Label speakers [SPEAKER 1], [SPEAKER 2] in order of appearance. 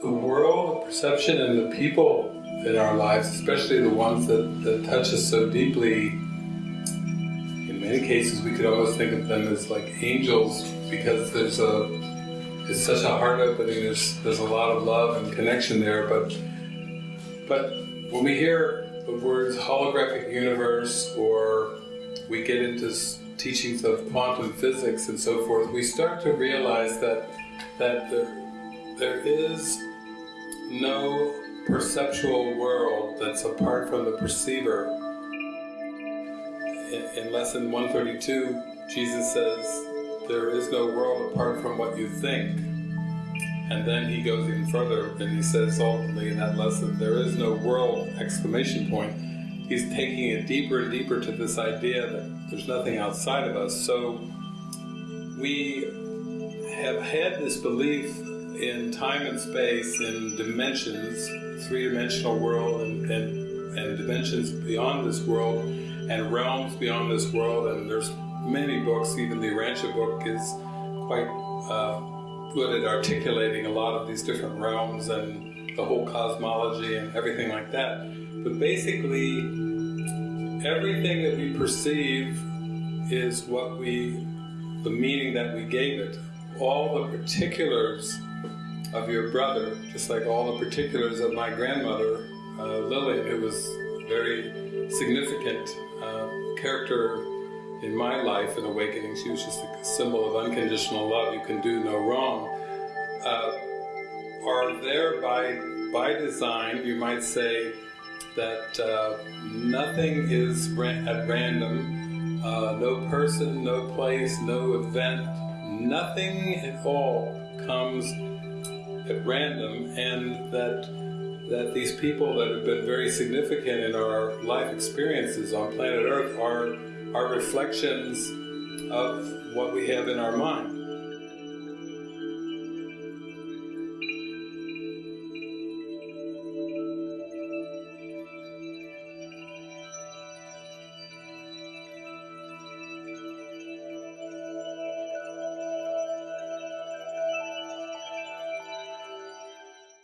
[SPEAKER 1] the world of perception and the people in our lives, especially the ones that, that touch us so deeply, in many cases we could almost think of them as like angels because there's a it's such a heart opening, there's there's a lot of love and connection there, but but when we hear the words holographic universe or we get into teachings of quantum physics and so forth, we start to realize that that there, there is no perceptual world that's apart from the perceiver. In, lesson 132, Jesus says, there is no world apart from what you think. And then he goes even further and he says ultimately in that lesson, there is no world, exclamation point. He's taking it deeper and deeper to this idea that there's nothing outside of us. So we have had this belief in time and space, in dimensions, three-dimensional world and, and, and dimensions beyond this world, and realms beyond this world, and there's many books, even the Urantia book is quite uh, good at articulating a lot of these different realms and the whole cosmology and everything like that. But basically, everything that we perceive is what we, the meaning that we gave it. All the particulars of your brother, just like all the particulars of my grandmother, uh, Lillian, who was very significant uh, character in my life in awakening. She was just a symbol of unconditional love. You can do no wrong. Uh, are there by by design, you might say that uh, nothing is at random, uh, no person, no place, no event, nothing at all comes at random and that that these people that have been very significant in our life experiences on planet Earth are, are reflections of what we have in our mind.